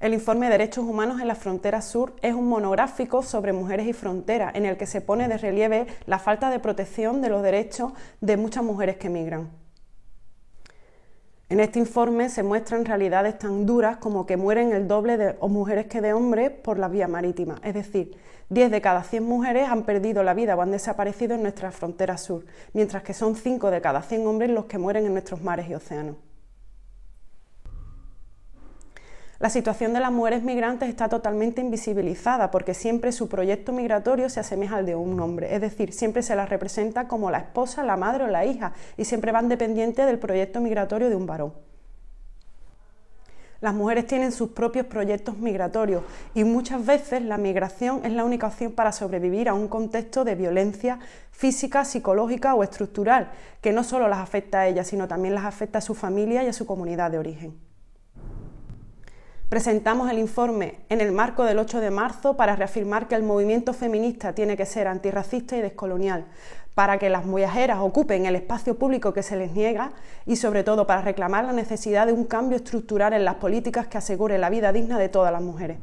El informe Derechos Humanos en la Frontera Sur es un monográfico sobre mujeres y fronteras en el que se pone de relieve la falta de protección de los derechos de muchas mujeres que migran. En este informe se muestran realidades tan duras como que mueren el doble de mujeres que de hombres por la vía marítima, es decir, 10 de cada 100 mujeres han perdido la vida o han desaparecido en nuestra frontera sur, mientras que son 5 de cada 100 hombres los que mueren en nuestros mares y océanos. La situación de las mujeres migrantes está totalmente invisibilizada porque siempre su proyecto migratorio se asemeja al de un hombre, es decir, siempre se las representa como la esposa, la madre o la hija y siempre van dependientes del proyecto migratorio de un varón. Las mujeres tienen sus propios proyectos migratorios y muchas veces la migración es la única opción para sobrevivir a un contexto de violencia física, psicológica o estructural, que no solo las afecta a ellas, sino también las afecta a su familia y a su comunidad de origen. Presentamos el informe en el marco del 8 de marzo para reafirmar que el movimiento feminista tiene que ser antirracista y descolonial, para que las viajeras ocupen el espacio público que se les niega y sobre todo para reclamar la necesidad de un cambio estructural en las políticas que aseguren la vida digna de todas las mujeres.